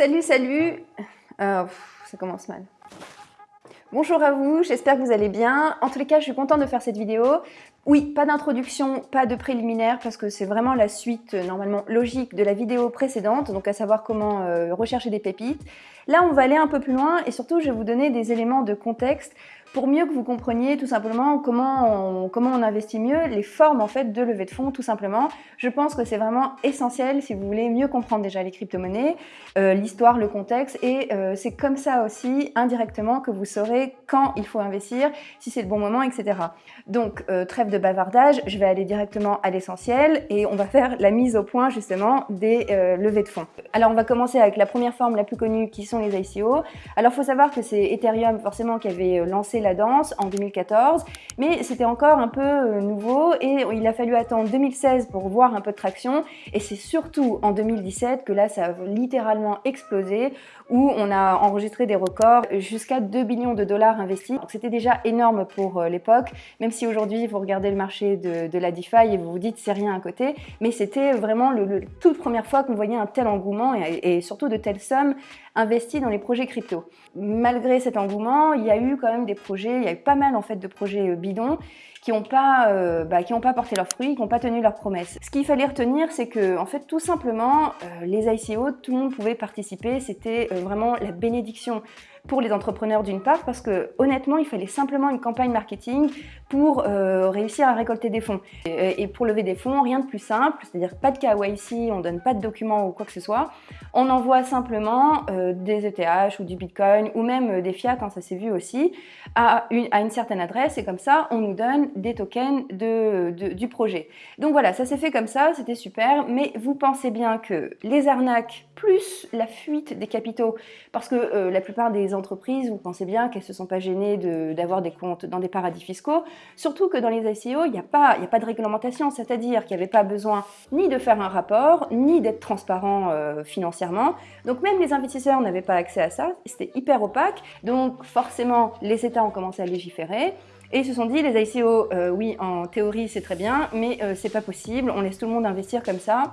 Salut, salut euh, Ça commence mal. Bonjour à vous, j'espère que vous allez bien. En tous les cas, je suis contente de faire cette vidéo. Oui, pas d'introduction, pas de préliminaire, parce que c'est vraiment la suite euh, normalement logique de la vidéo précédente, donc à savoir comment euh, rechercher des pépites. Là, on va aller un peu plus loin et surtout, je vais vous donner des éléments de contexte pour mieux que vous compreniez tout simplement comment on, comment on investit mieux, les formes en fait de levée de fonds tout simplement. Je pense que c'est vraiment essentiel si vous voulez mieux comprendre déjà les crypto-monnaies, euh, l'histoire, le contexte et euh, c'est comme ça aussi indirectement que vous saurez quand il faut investir, si c'est le bon moment, etc. Donc euh, trêve de bavardage, je vais aller directement à l'essentiel et on va faire la mise au point justement des levées de fonds. Alors on va commencer avec la première forme la plus connue qui sont les ICO. Alors faut savoir que c'est Ethereum forcément qui avait lancé la danse en 2014, mais c'était encore un peu euh, nouveau et il a fallu attendre 2016 pour voir un peu de traction et c'est surtout en 2017 que là ça a littéralement explosé où on a enregistré des records jusqu'à 2 billions de dollars investis. C'était déjà énorme pour euh, l'époque, même si aujourd'hui vous regardez le marché de, la DeFi et vous vous dites c'est rien à côté, mais c'était vraiment le, toute première fois qu'on voyait un tel engouement et surtout de telles sommes investies dans les projets crypto. Malgré cet engouement, il y a eu quand même des projets, il y a eu pas mal en fait de projets euh, bidons qui n'ont pas, euh, bah, pas porté leurs fruits, qui n'ont pas tenu leurs promesses. Ce qu'il fallait retenir, c'est que en fait, tout simplement, euh, les ICO, tout le monde pouvait participer, c'était vraiment la bénédiction pour les entrepreneurs d'une part, parce que honnêtement, il fallait simplement une campagne marketing pour euh, réussir à récolter des fonds. Et, pour lever des fonds, rien de plus simple, c'est-à-dire pas de KYC, on donne pas de documents ou quoi que ce soit. On envoie simplement euh, des ETH ou du Bitcoin ou même euh, des fiat, ça s'est vu aussi, à une, certaine adresse et comme ça, on nous donne des tokens du projet. Donc voilà, ça s'est fait comme ça, c'était super, mais vous pensez bien que les arnaques plus la fuite des capitaux, parce que la plupart des entreprises, vous pensez bien qu'elles ne se sont pas gênées d'avoir des comptes dans des paradis fiscaux, surtout que dans les ICO, il n'y a, pas, a pas de réglementation, c'est-à-dire qu'il n'y avait pas besoin ni de faire un rapport, ni d'être transparent euh, financièrement. Donc même les investisseurs n'avaient pas accès à ça, c'était hyper opaque, donc forcément les États ont commencé à légiférer. Et ils se sont dit, les ICO, euh, oui, en théorie, c'est très bien, mais euh, c'est pas possible, on laisse tout le monde investir comme ça,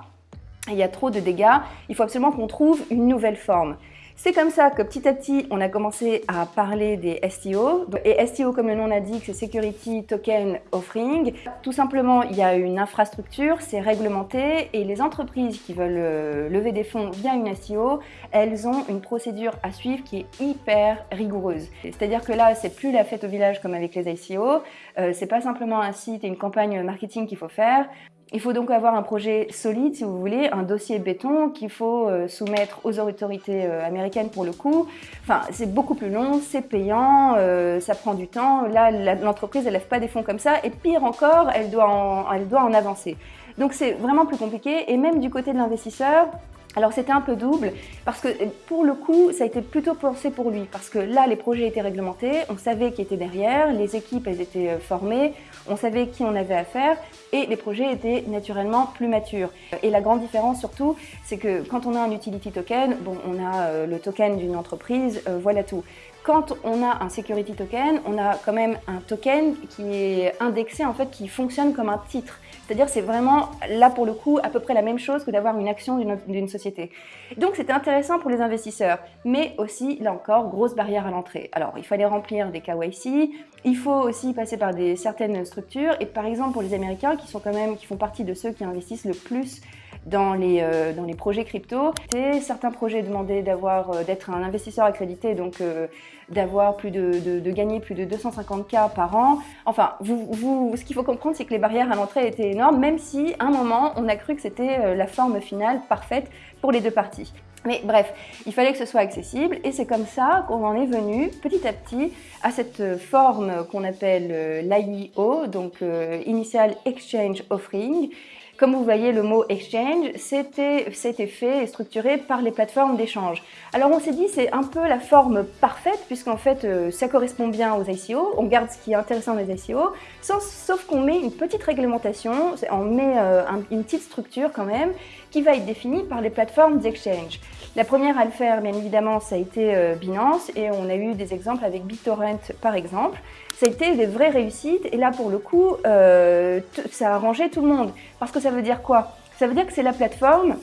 il y a trop de dégâts, il faut absolument qu'on trouve une nouvelle forme. C'est comme ça que petit à petit, on a commencé à parler des STO. Et STO, comme le nom l'indique, c'est Security Token Offering. Tout simplement, il y a une infrastructure, c'est réglementé, et les entreprises qui veulent euh, lever des fonds via une STO, elles ont une procédure à suivre qui est hyper rigoureuse. C'est-à-dire que là, c'est plus la fête au village comme avec les ICO, euh, c'est pas simplement un site et une campagne marketing qu'il faut faire. Il faut donc avoir un projet solide, si vous voulez, un dossier béton qu'il faut euh, soumettre aux autorités euh, américaines pour le coup. Enfin, c'est beaucoup plus long, c'est payant, euh, ça prend du temps. Là, l'entreprise, elle lève pas des fonds comme ça. Et pire encore, elle doit en, elle doit en avancer. Donc c'est vraiment plus compliqué. Et même du côté de l'investisseur, alors c'était un peu double parce que pour le coup, ça a été plutôt pensé pour lui parce que là, les projets étaient réglementés, on savait qui était derrière, les équipes, elles étaient formées, on savait qui on avait affaire et les projets étaient naturellement plus matures. Et la grande différence surtout, c'est que quand on a un utility token, bon, on a euh, le token d'une entreprise, euh, voilà tout. Quand on a un security token, on a quand même un token qui est indexé, en fait, qui fonctionne comme un titre. C'est-à-dire c'est vraiment, là pour le coup, à peu près la même chose que d'avoir une action d'une société. Donc c'était intéressant pour les investisseurs, mais aussi, là encore, grosse barrière à l'entrée. Alors il fallait remplir des KYC, il faut aussi passer par des certaines structures, et par exemple pour les Américains qui sont quand même, qui font partie de ceux qui investissent le plus dans les, euh, dans les projets crypto. Certains projets demandaient euh, d'être un investisseur accrédité, donc euh, d'avoir plus de, de, gagner plus de 250K par an. Enfin, vous, vous, ce qu'il faut comprendre, c'est que les barrières à l'entrée étaient énormes, même si à un moment, on a cru que c'était la forme finale parfaite pour les deux parties. Mais bref, il fallait que ce soit accessible et c'est comme ça qu'on en est venu petit à petit à cette forme qu'on appelle l'IEO, donc Initial Exchange Offering, comme vous voyez, le mot exchange, c'était fait et structuré par les plateformes d'échange. Alors on s'est dit, c'est un peu la forme parfaite, puisqu'en fait, euh, ça correspond bien aux ICO, on garde ce qui est intéressant dans les ICO, sauf, qu'on met une petite réglementation, on met euh, une petite structure quand même, qui va être définie par les plateformes d'exchange. La première à le faire, bien évidemment, ça a été euh, Binance, et on a eu des exemples avec BitTorrent, par exemple été des vraies réussites. Et là, pour le coup, euh, ça a arrangé tout le monde. Parce que ça veut dire quoi? Ça veut dire que c'est la plateforme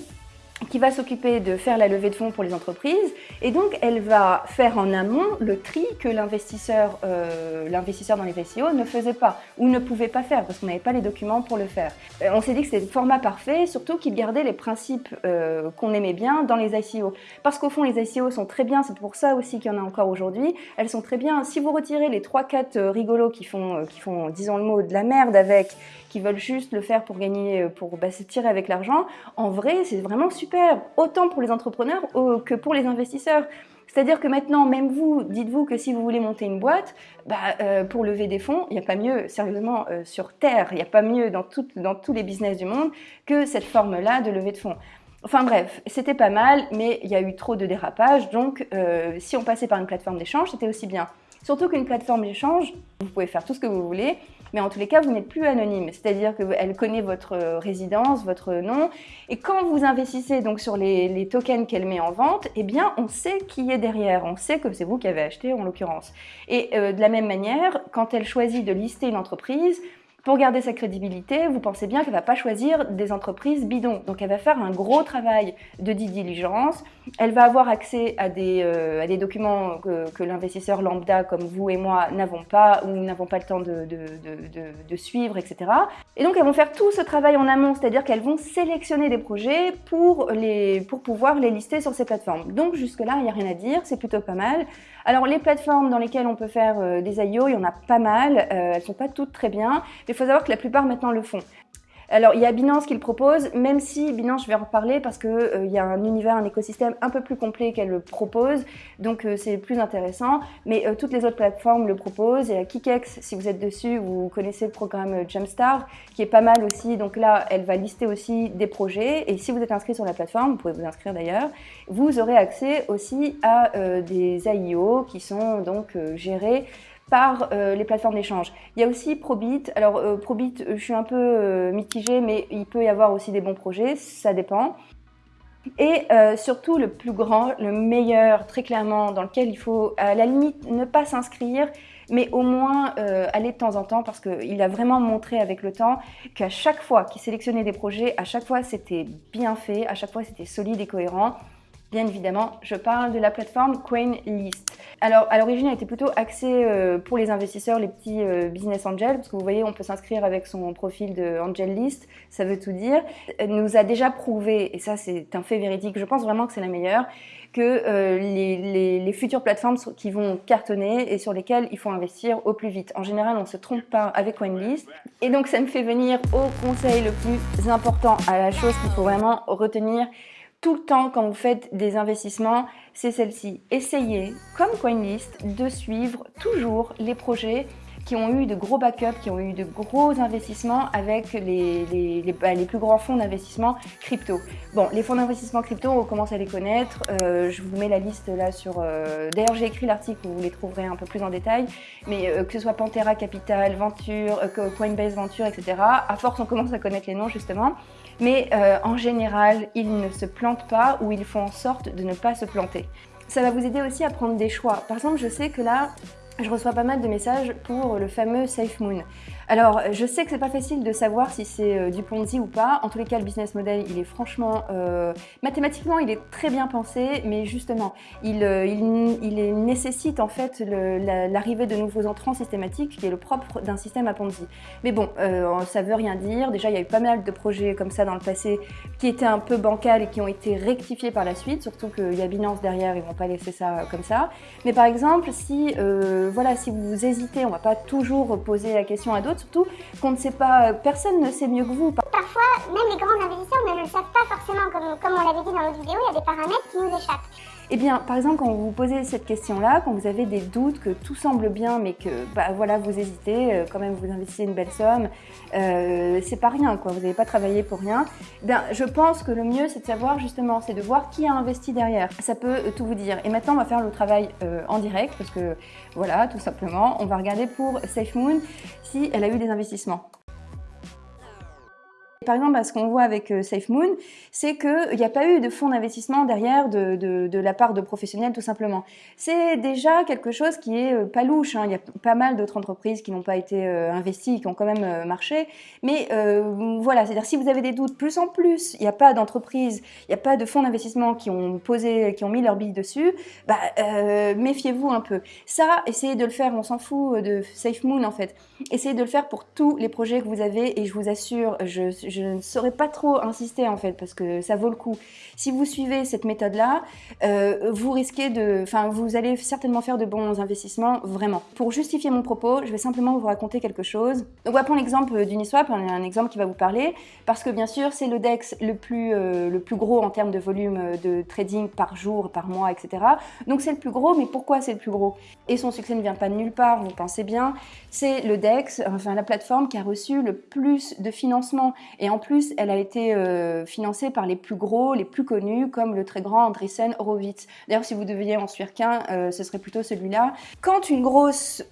qui va s'occuper de faire la levée de fonds pour les entreprises et donc elle va faire en amont le tri que l'investisseur euh, dans les ICO ne faisait pas ou ne pouvait pas faire parce qu'on n'avait pas les documents pour le faire. Euh, on s'est dit que c'était le format parfait, surtout qu'il gardait les principes euh, qu'on aimait bien dans les ICO. Parce qu'au fond les ICO sont très bien, c'est pour ça aussi qu'il y en a encore aujourd'hui, elles sont très bien. Si vous retirez les 3-4 rigolos qui font, qui font, disons le mot, de la merde avec, qui veulent juste le faire pour gagner, pour bah, se tirer avec l'argent, en vrai c'est vraiment super autant pour les entrepreneurs que pour les investisseurs. C'est-à-dire que maintenant, même vous, dites-vous que si vous voulez monter une boîte, bah, euh, pour lever des fonds, il n'y a pas mieux, sérieusement, euh, sur Terre, il n'y a pas mieux dans, tous les business du monde que cette forme-là de levée de fonds. Enfin bref, c'était pas mal, mais il y a eu trop de dérapages, donc euh, si on passait par une plateforme d'échange, c'était aussi bien. Surtout qu'une plateforme d'échange, vous pouvez faire tout ce que vous voulez, mais en tous les cas, vous n'êtes plus anonyme. C'est-à-dire qu'elle connaît votre euh, résidence, votre nom, et quand vous investissez donc sur les, tokens qu'elle met en vente, eh bien, on sait qui est derrière, on sait que c'est vous qui avez acheté en l'occurrence. Et euh, de la même manière, quand elle choisit de lister une entreprise, pour garder sa crédibilité, vous pensez bien qu'elle ne va pas choisir des entreprises bidons. Donc elle va faire un gros travail de diligence. Elle va avoir accès à des, euh, documents que, l'investisseur lambda comme vous et moi n'avons pas ou n'avons pas le temps de, suivre, etc. Et donc elles vont faire tout ce travail en amont, c'est-à-dire qu'elles vont sélectionner des projets pour, pouvoir les lister sur ces plateformes. Donc jusque-là, il n'y a rien à dire, c'est plutôt pas mal. Alors les plateformes dans lesquelles on peut faire euh, des IO, il y en a pas mal, euh, elles sont pas toutes très bien, mais il faut savoir que la plupart maintenant le font. Alors, il y a Binance qui le propose, même si Binance, je vais en reparler parce qu'il euh, y a un univers, un écosystème un peu plus complet qu'elle le propose, donc euh, c'est plus intéressant. Mais euh, toutes les autres plateformes le proposent. Et à Kikex, si vous êtes dessus, vous connaissez le programme Jumpstart, qui est pas mal aussi. Donc là, elle va lister aussi des projets. Et si vous êtes inscrit sur la plateforme, vous pouvez vous inscrire d'ailleurs, vous aurez accès aussi à des AIO qui sont donc gérés par euh, les plateformes d'échange. Il y a aussi Probit. Alors euh, Probit, je suis un peu euh, mitigée, mais il peut y avoir aussi des bons projets, ça dépend. Et surtout le plus grand, le meilleur, très clairement, dans lequel il faut à la limite ne pas s'inscrire, mais au moins aller de temps en temps parce qu'il a vraiment montré avec le temps qu'à chaque fois qu'il sélectionnait des projets, à chaque fois c'était bien fait, à chaque fois c'était solide et cohérent. Bien évidemment, je parle de la plateforme CoinList. Alors, à l'origine, elle était plutôt axée euh, pour les investisseurs, les petits euh, business angels, parce que vous voyez, on peut s'inscrire avec son profil de Angel List, ça veut tout dire. Elle nous a déjà prouvé, et ça c'est un fait véridique, je pense vraiment que c'est la meilleure, que euh, les, les, futures plateformes qui vont cartonner et sur lesquelles il faut investir au plus vite. En général, on ne se trompe pas avec CoinList. Et donc, ça me fait venir au conseil le plus important, à la chose qu'il faut vraiment retenir, tout le temps quand vous faites des investissements, c'est celle-ci. Essayez, comme CoinList, de suivre toujours les projets qui ont eu de gros backups, qui ont eu de gros investissements avec les, les, les, bah, plus grands fonds d'investissement crypto. Bon, les fonds d'investissement crypto, on commence à les connaître. Euh, je vous mets la liste là sur... Euh, d'ailleurs, j'ai écrit l'article, vous les trouverez un peu plus en détail. Mais euh, que ce soit Pantera Capital, Venture, Coinbase Venture, etc. À force, on commence à connaître les noms justement. Mais euh, en général, ils ne se plantent pas ou ils font en sorte de ne pas se planter. Ça va vous aider aussi à prendre des choix. Par exemple, je sais que là, je reçois pas mal de messages pour le fameux Safe Moon. Alors, je sais que c'est pas facile de savoir si c'est euh, du Ponzi ou pas. En tous les cas, le business model, il est franchement... Euh, mathématiquement, il est très bien pensé, mais justement, il, euh, nécessite en fait l'arrivée de nouveaux entrants systématiques, qui est le propre d'un système à Ponzi. Mais bon, ça veut rien dire. Déjà, il y a eu pas mal de projets comme ça dans le passé qui étaient un peu bancals et qui ont été rectifiés par la suite, surtout qu'il y a Binance derrière, ils vont pas laisser ça comme ça. Mais par exemple, si, voilà, si vous hésitez, on va pas toujours poser la question à d'autres, surtout qu'on ne sait pas, personne ne sait mieux que vous. Parfois, même les grands investisseurs ne le savent pas forcément, comme, comme on l'avait dit dans l'autre vidéo, il y a des paramètres qui nous échappent. Eh bien, par exemple, quand vous vous posez cette question-là, quand vous avez des doutes, que tout semble bien, mais que bah, voilà, vous hésitez, euh, quand même vous investissez une belle somme, euh, c'est pas rien, quoi. Vous n'avez pas travaillé pour rien. Ben, je pense que le mieux, c'est de savoir justement, c'est de voir qui a investi derrière. Ça peut euh, tout vous dire. Et maintenant, on va faire le travail en direct, parce que voilà, tout simplement, on va regarder pour SafeMoon si elle a eu des investissements. Par exemple, ce qu'on voit avec SafeMoon, c'est qu'il n'y a pas eu de fonds d'investissement derrière de, la part de professionnels tout simplement. C'est déjà quelque chose qui est pas louche. Hein. Il y a pas mal d'autres entreprises qui n'ont pas été investies, qui ont quand même marché. Mais voilà, c'est-à-dire si vous avez des doutes, plus en plus, il n'y a pas d'entreprise, il n'y a pas de fonds d'investissement qui ont posé, qui ont mis leur bille dessus, bah, méfiez-vous un peu. Ça, essayez de le faire, on s'en fout de SafeMoon en fait. Essayez de le faire pour tous les projets que vous avez et je vous assure, je ne saurais pas trop insister en fait parce que ça vaut le coup. Si vous suivez cette méthode-là, euh, vous risquez de, enfin, vous allez certainement faire de bons investissements, vraiment. Pour justifier mon propos, je vais simplement vous raconter quelque chose. Donc, on va prendre l'exemple d'Uniswap, un exemple qui va vous parler, parce que bien sûr, c'est le DEX le plus, euh, le plus gros en termes de volume de trading par jour, par mois, etc. Donc, c'est le plus gros, mais pourquoi c'est le plus gros? Et son succès ne vient pas de nulle part, vous pensez bien. C'est le DEX, enfin, la plateforme qui a reçu le plus de financement. Et en plus, elle a été euh, financée par les plus gros, les plus connus, comme le très grand Andreessen Horowitz. D'ailleurs, si vous deviez en suivre qu'un, euh, ce serait plutôt celui-là. Quand,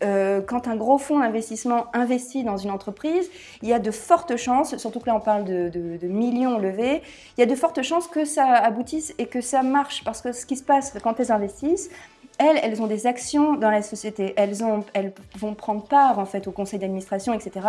euh, quand un gros fonds d'investissement investit dans une entreprise, il y a de fortes chances, surtout que là on parle de, de, millions levés, il y a de fortes chances que ça aboutisse et que ça marche. Parce que ce qui se passe quand elles investissent, elles, elles ont des actions dans la société. Elles, ont, elles vont prendre part en fait au conseil d'administration, etc.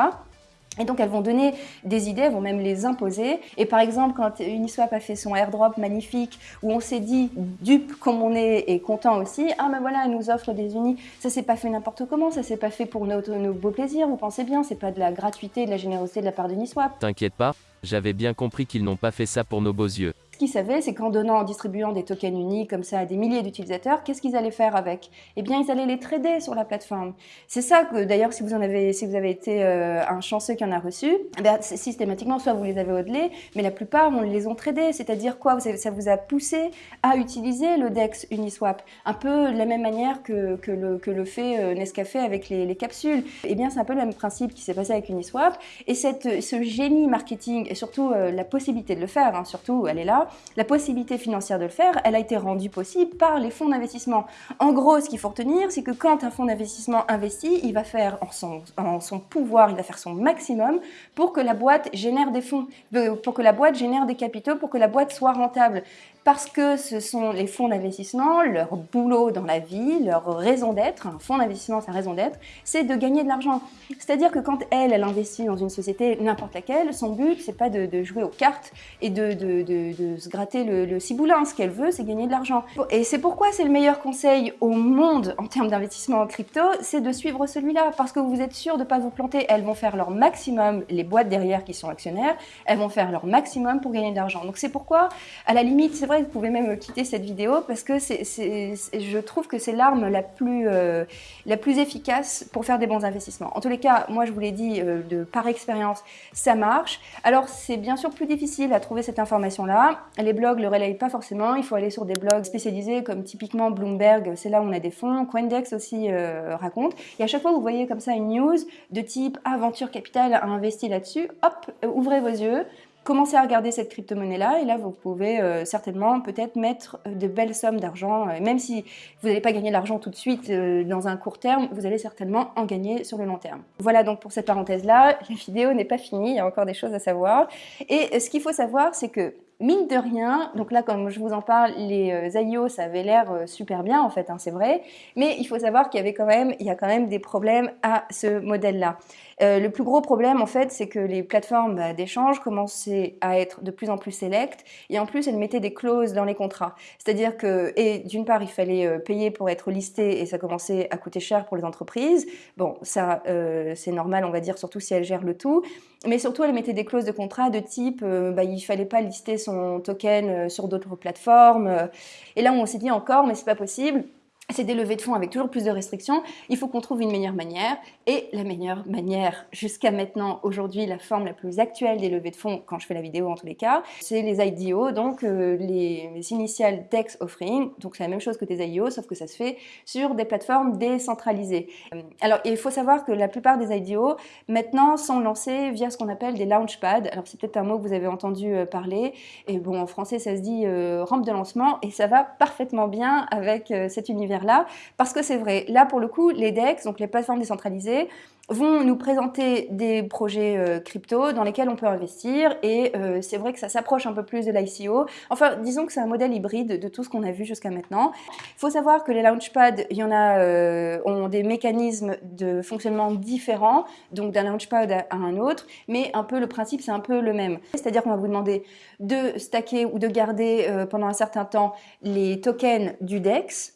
Et donc elles vont donner des idées, elles vont même les imposer. Et par exemple, quand Uniswap a fait son airdrop magnifique, où on s'est dit, dupe comme on est et content aussi, ah ben voilà, elle nous offre des unis, ça s'est pas fait n'importe comment, ça s'est pas fait pour nos, nos beaux plaisirs, vous pensez bien, c'est pas de la gratuité, de la générosité de la part d'Uniswap. T'inquiète pas, j'avais bien compris qu'ils n'ont pas fait ça pour nos beaux yeux. Ce qu'ils savaient, c'est qu'en donnant, en distribuant des tokens uniques comme ça à des milliers d'utilisateurs, qu'est-ce qu'ils allaient faire avec? Eh bien, ils allaient les trader sur la plateforme. C'est ça que, d'ailleurs, si vous avez, été euh, un chanceux qui en a reçu, eh systématiquement, soit vous les avez hodelés, mais la plupart, on les ont tradés. C'est-à-dire quoi? Ça vous a poussé à utiliser le DEX Uniswap, un peu de la même manière que, le, fait euh, Nescafé avec les, les, capsules. Eh bien, c'est un peu le même principe qui s'est passé avec Uniswap. Et ce génie marketing, et surtout euh, la possibilité de le faire, hein, surtout, elle est là, la possibilité financière de le faire, elle a été rendue possible par les fonds d'investissement. En gros, ce qu'il faut retenir, c'est que quand un fonds d'investissement investit, il va faire en son, en son, pouvoir, il va faire son maximum pour que la boîte génère des fonds, pour que la boîte génère des capitaux, pour que la boîte soit rentable parce que ce sont les fonds d'investissement, leur boulot dans la vie, leur raison d'être, un fonds d'investissement, sa raison d'être, c'est de gagner de l'argent. C'est-à-dire que quand elle, elle investit dans une société, n'importe laquelle, son but, c'est pas de, jouer aux cartes et de, se gratter le, le ciboulin. Ce qu'elle veut, c'est gagner de l'argent. Et c'est pourquoi c'est le meilleur conseil au monde en termes d'investissement en crypto, c'est de suivre celui-là, parce que vous êtes sûr de ne pas vous planter. Elles vont faire leur maximum, les boîtes derrière qui sont actionnaires, elles vont faire leur maximum pour gagner de l'argent. Donc c'est pourquoi, à la limite, c'est vrai vous pouvez même quitter cette vidéo parce que je trouve que c'est l'arme la, plus, euh, la plus efficace pour faire des bons investissements. En tous les cas, moi je vous l'ai dit euh, par expérience, ça marche. Alors c'est bien sûr plus difficile à trouver cette information-là. Les blogs le relayent pas forcément. Il faut aller sur des blogs spécialisés comme typiquement Bloomberg, c'est là où on a des fonds. Coindex aussi euh, raconte. Et à chaque fois vous voyez comme ça une news de type Aventure Capital a investi là-dessus, hop, ouvrez vos yeux commencez à regarder cette crypto-monnaie-là et là, vous pouvez euh, certainement peut-être mettre euh, de belles sommes d'argent. Euh, même si vous n'allez pas gagner l'argent tout de suite dans un court terme, vous allez certainement en gagner sur le long terme. Voilà donc pour cette parenthèse-là. La vidéo n'est pas finie, il y a encore des choses à savoir. Et ce qu'il faut savoir, c'est que mine de rien, donc là comme je vous en parle, les IO ça avait l'air super bien en fait, hein, c'est vrai, mais il faut savoir qu'il y avait y a quand même des problèmes à ce modèle-là. Euh, le plus gros problème, en fait, c'est que les plateformes bah, d'échange commençaient à être de plus en plus sélectes et en plus, elles mettaient des clauses dans les contrats. C'est-à-dire que, d'une part, il fallait euh, payer pour être listé et ça commençait à coûter cher pour les entreprises. Bon, ça, euh, c'est normal, on va dire, surtout si elles gèrent le tout. Mais surtout, elles mettaient des clauses de contrat de type, bah, il fallait pas lister son token sur d'autres plateformes. Et là, on s'est dit encore, mais c'est pas possible c'est des levées de fonds avec toujours plus de restrictions, il faut qu'on trouve une meilleure manière. Et la meilleure manière, jusqu'à maintenant, aujourd'hui, la forme la plus actuelle des levées de fonds, quand je fais la vidéo en tous les cas, c'est les IDO, donc euh, les, initiales DEX Offering. Donc c'est la même chose que des IDO, sauf que ça se fait sur des plateformes décentralisées. Euh, alors il faut savoir que la plupart des IDO, maintenant, sont lancés via ce qu'on appelle des launchpads. Alors c'est peut-être un mot que vous avez entendu euh, parler. Et bon, en français, ça se dit rampe de lancement, et ça va parfaitement bien avec cet univers là, parce que c'est vrai, là pour le coup, les DEX, donc les plateformes décentralisées, vont nous présenter des projets euh, crypto dans lesquels on peut investir et euh, c'est vrai que ça s'approche un peu plus de l'ICO. Enfin, disons que c'est un modèle hybride de tout ce qu'on a vu jusqu'à maintenant. Il faut savoir que les launchpads, il y en a, euh, ont des mécanismes de fonctionnement différents, donc d'un launchpad à, à un autre, mais un peu le principe c'est un peu le même. C'est-à-dire qu'on va vous demander de stacker ou de garder pendant un certain temps les tokens du DEX,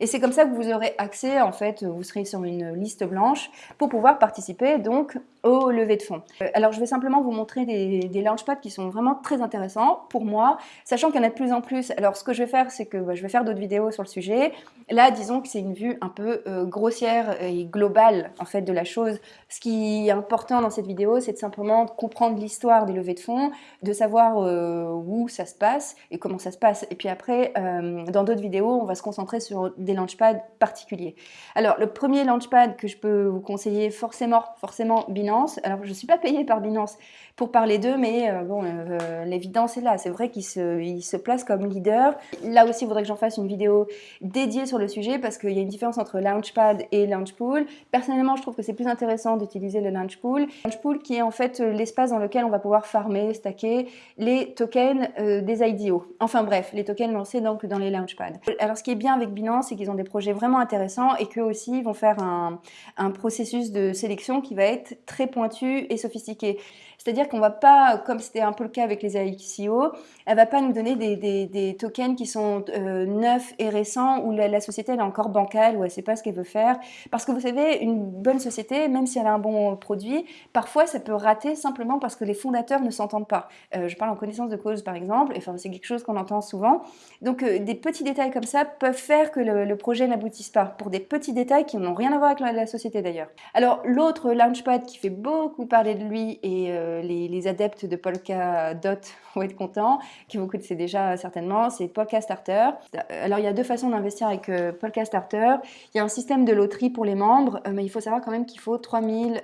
et c'est comme ça que vous aurez accès, en fait, vous serez sur une liste blanche pour pouvoir participer donc au lever de fonds. Euh, alors je vais simplement vous montrer des, des launchpads qui sont vraiment très intéressants pour moi, sachant qu'il y en a de plus en plus. Alors ce que je vais faire, c'est que bah, je vais faire d'autres vidéos sur le sujet. Là, disons que c'est une vue un peu euh, grossière et globale en fait de la chose. Ce qui est important dans cette vidéo, c'est de simplement comprendre l'histoire des levées de fonds, de savoir euh, où ça se passe et comment ça se passe. Et puis après, dans d'autres vidéos, on va se concentrer sur des launchpads particuliers. Alors le premier launchpad que je peux vous conseiller forcément, forcément Binance. Alors je ne suis pas payée par Binance pour parler d'eux, mais euh, bon, euh, l'évidence est là. C'est vrai qu'ils se, il se placent comme leader. Là aussi, il faudrait que j'en fasse une vidéo dédiée sur le sujet parce qu'il y a une différence entre Launchpad et Launchpool. Personnellement, je trouve que c'est plus intéressant d'utiliser le Launchpool. Launchpool qui est en fait euh, l'espace dans lequel on va pouvoir farmer, stacker les tokens des IDO. Enfin bref, les tokens lancés donc dans les Launchpads. Alors ce qui est bien avec Binance, c'est qu'ils ont des projets vraiment intéressants et qu'eux aussi vont faire un, un processus de sélection qui va être très pointu et sophistiqué. C'est-à-dire qu'on va pas, comme c'était un peu le cas avec les ICO, elle va pas nous donner des, tokens qui sont euh, neufs et récents où la, société elle est encore bancale, où elle sait pas ce qu'elle veut faire. Parce que vous savez, une bonne société, même si elle a un bon produit, parfois ça peut rater simplement parce que les fondateurs ne s'entendent pas. Euh, je parle en connaissance de cause par exemple, et enfin c'est quelque chose qu'on entend souvent. Donc euh, des petits détails comme ça peuvent faire que le, projet n'aboutisse pas, pour des petits détails qui n'ont rien à voir avec la, société d'ailleurs. Alors l'autre Launchpad qui fait beaucoup parler de lui et euh, les, adeptes de Polkadot vont être contents, qui vous connaissez déjà certainement, c'est Polka Starter. Alors il y a deux façons d'investir avec euh, Polka Starter. Il y a un système de loterie pour les membres, euh, mais il faut savoir quand même qu'il faut 3000,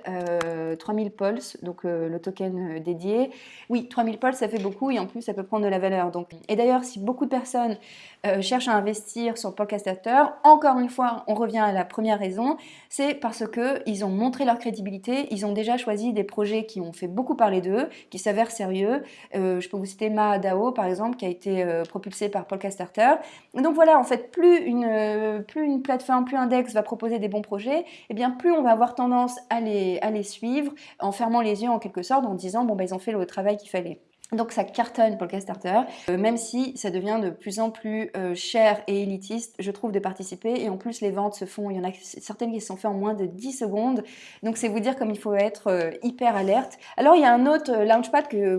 3000 pulse, donc le token dédié. Oui, 3000 pulse, ça fait beaucoup et en plus ça peut prendre de la valeur. Donc, et d'ailleurs, si beaucoup de personnes cherchent à investir sur Polka Starter, encore une fois, on revient à la première raison, c'est parce qu'ils ont montré leur crédibilité, ils ont déjà choisi des projets qui ont fait beaucoup d'eux, qui s'avèrent sérieux. Euh, je peux vous citer Mahadao, par exemple, qui a été euh, propulsé par Polka Starter. Donc voilà, en fait, plus une, euh, plus une plateforme, plus un DEX va proposer des bons projets, et eh bien plus on va avoir tendance à les, à les suivre en fermant les yeux en quelque sorte, en disant, bon, bah, ils ont fait le travail qu'il fallait. Donc ça cartonne pour le Castarter, euh, même si ça devient de plus en plus euh, cher et élitiste, je trouve, de participer. Et en plus, les ventes se font, il y en a certaines qui se sont faites en moins de 10 secondes. Donc c'est vous dire comme il faut être euh, hyper alerte. Alors il y a un autre launchpad que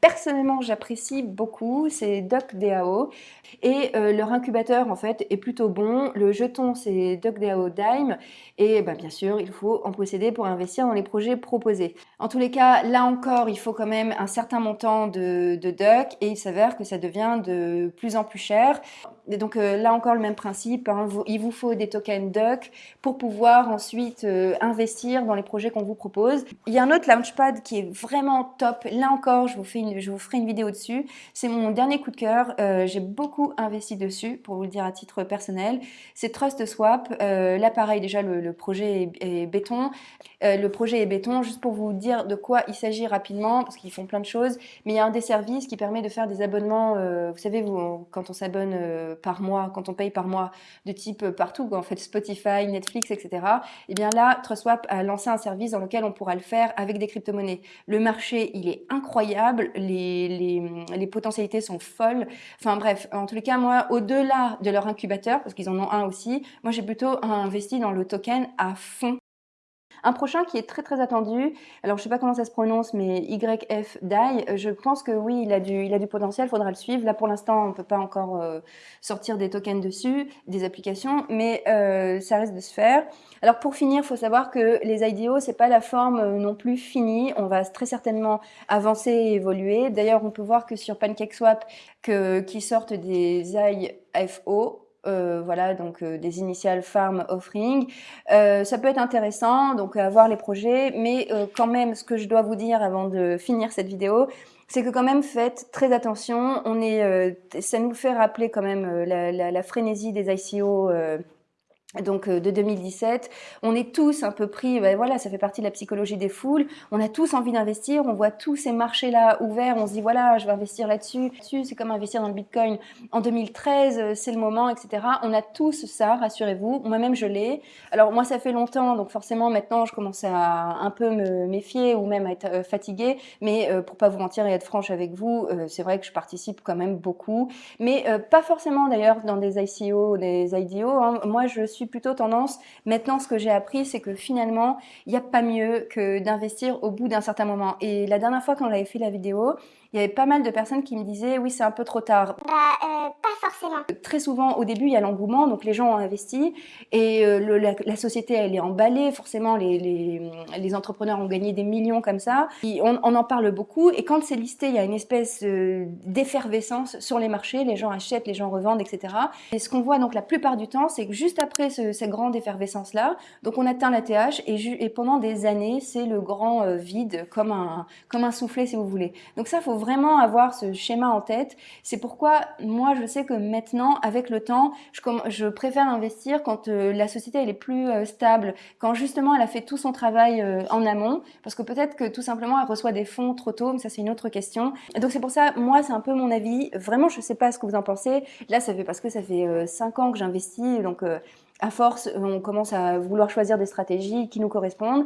personnellement j'apprécie beaucoup, c'est DocDAO. Et leur incubateur en fait est plutôt bon. Le jeton c'est DocDAO Dime. Et bah, bien sûr, il faut en posséder pour investir dans les projets proposés. En tous les cas, là encore, il faut quand même un certain montant de, duck et il s'avère que ça devient de plus en plus cher. Donc euh, là encore le même principe, hein, il vous faut des tokens duck pour pouvoir ensuite euh, investir dans les projets qu'on vous propose. Il y a un autre launchpad qui est vraiment top, là encore je vous, fais je vous ferai une vidéo dessus, c'est mon dernier coup de cœur, euh, j'ai beaucoup investi dessus pour vous le dire à titre personnel, c'est TrustSwap, là pareil déjà le, projet est, béton, le projet est béton, juste pour vous dire de quoi il s'agit rapidement, parce qu'ils font plein de choses, mais il y a un des services qui permet de faire des abonnements, vous savez vous, quand on s'abonne par mois, quand on paye par mois, de type euh, partout, en fait Spotify, Netflix, etc. Et eh bien là, TrustSwap a lancé un service dans lequel on pourra le faire avec des crypto-monnaies. Le marché, il est incroyable, les, les, les, potentialités sont folles. Enfin bref, en tous les cas, moi, au-delà de leur incubateur, parce qu'ils en ont un aussi, moi j'ai plutôt investi dans le token à fond un prochain qui est très très attendu, alors je sais pas comment ça se prononce, mais YF DAI, je pense que oui, il a du, potentiel, il faudra le suivre. Là pour l'instant, on ne peut pas encore euh, sortir des tokens dessus, des applications, mais euh, ça risque de se faire. Alors pour finir, il faut savoir que les IDO, c'est pas la forme euh, non plus finie, on va très certainement avancer et évoluer. D'ailleurs, on peut voir que sur PancakeSwap, que, qui sortent des IFO, euh, voilà, donc euh, des initiales farm offering. Euh, ça peut être intéressant, donc à voir les projets, mais quand même, ce que je dois vous dire avant de finir cette vidéo, c'est que quand même faites très attention. On est, ça nous fait rappeler quand même la, la, la frénésie des ICO donc euh, de 2017, on est tous un peu pris, ben voilà, ça fait partie de la psychologie des foules, on a tous envie d'investir, on voit tous ces marchés-là ouverts, on se dit voilà, je vais investir là-dessus, c'est comme investir dans le Bitcoin en 2013, euh, c'est le moment, etc. On a tous ça, rassurez-vous, moi-même je l'ai. Alors moi ça fait longtemps, donc forcément maintenant je commence à un peu me méfier ou même à être euh, fatiguée, mais pour pas vous mentir et être franche avec vous, c'est vrai que je participe quand même beaucoup, mais pas forcément d'ailleurs dans des ICO, des IDO, hein. moi je suis plutôt tendance, maintenant ce que j'ai appris, c'est que finalement, il n'y a pas mieux que d'investir au bout d'un certain moment. Et la dernière fois quand on avait fait la vidéo, il y avait pas mal de personnes qui me disaient oui c'est un peu trop tard. Bah euh, pas forcément. Très souvent au début il y a l'engouement donc les gens ont investi et euh, la, société elle est emballée forcément les, les, les, entrepreneurs ont gagné des millions comme ça. on, on, en parle beaucoup et quand c'est listé il y a une espèce euh, d'effervescence sur les marchés, les gens achètent, les gens revendent etc. Et ce qu'on voit donc la plupart du temps c'est que juste après ce, cette grande effervescence là donc on atteint la TH et, et pendant des années c'est le grand vide comme un, comme un soufflet si vous voulez. Donc ça faut vraiment avoir ce schéma en tête. C'est pourquoi moi je sais que maintenant, avec le temps, je, préfère investir quand euh, la société elle est plus euh, stable, quand justement elle a fait tout son travail euh, en amont, parce que peut-être que tout simplement elle reçoit des fonds trop tôt, mais ça c'est une autre question. Donc c'est pour ça, moi c'est un peu mon avis. Vraiment, je sais pas ce que vous en pensez. Là, ça fait parce que ça fait 5 ans que j'investis, donc à force, on commence à vouloir choisir des stratégies qui nous correspondent.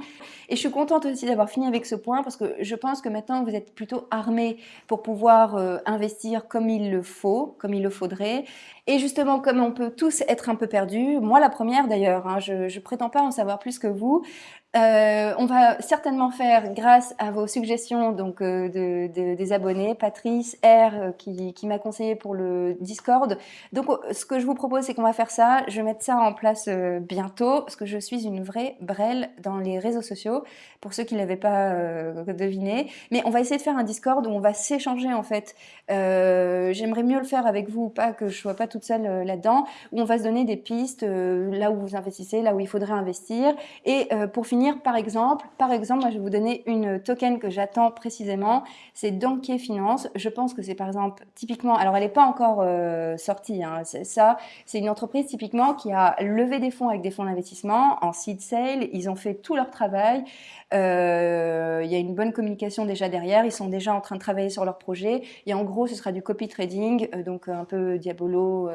Et je suis contente aussi d'avoir fini avec ce point parce que je pense que maintenant vous êtes plutôt armés pour pouvoir euh, investir comme il le faut, comme il le faudrait. Et justement, comme on peut tous être un peu perdus, moi la première d'ailleurs, hein, je, ne prétends pas en savoir plus que vous, euh, on va certainement faire, grâce à vos suggestions donc euh, de, des abonnés, Patrice R euh, qui, m'a conseillé pour le Discord. Donc ce que je vous propose, c'est qu'on va faire ça. Je vais mettre ça en place bientôt parce que je suis une vraie brêle dans les réseaux sociaux. Pour ceux qui ne l'avaient pas deviné, mais on va essayer de faire un Discord où on va s'échanger en fait. J'aimerais mieux le faire avec vous, pas que je sois pas toute seule là-dedans, où on va se donner des pistes là où vous investissez, là où il faudrait investir, et pour finir par exemple, par exemple, moi je vais vous donner une token que j'attends précisément, c'est Donkey Finance. Je pense que c'est par exemple typiquement, alors elle n'est pas encore euh, sortie, hein, ça, c'est une entreprise typiquement qui a levé des fonds avec des fonds d'investissement en seed sale, ils ont fait tout leur travail, euh, il y a une bonne communication déjà derrière, ils sont déjà en train de travailler sur leur projet. Et en gros ce sera du copy trading, euh, donc un peu Diabolo,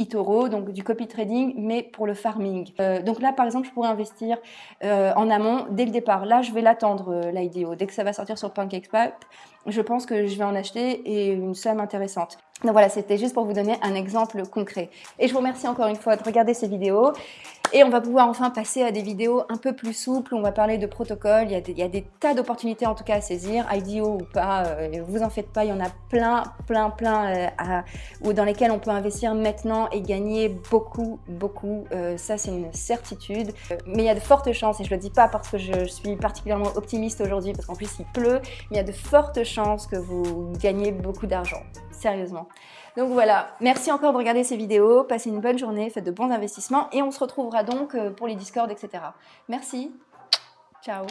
Itoro, donc du copy trading, mais pour le farming. Euh, donc là, par exemple, je pourrais investir euh, en amont dès le départ. Là, je vais l'attendre, euh, l'IDO. Dès que ça va sortir sur PancakeSwap, je pense que je vais en acheter et une somme intéressante. Donc voilà, c'était juste pour vous donner un exemple concret. Et je vous remercie encore une fois de regarder ces vidéos. Et on va pouvoir enfin passer à des vidéos un peu plus souples. On va parler de protocole. Il y a des, tas d'opportunités en tout cas à saisir, IDO ou pas. Euh, vous en faites pas, il y en a plein, plein, plein euh, dans lesquels on peut investir maintenant et gagner beaucoup, beaucoup. Euh, ça, c'est une certitude. Mais il y a de fortes chances, et je le dis pas parce que je, suis particulièrement optimiste aujourd'hui, parce qu'en plus il pleut, mais il y a de fortes chances que vous gagnez beaucoup d'argent. Sérieusement. Donc voilà, merci encore de regarder ces vidéos, passez une bonne journée, faites de bons investissements et on se retrouvera donc euh, pour les Discord, etc. Merci, ciao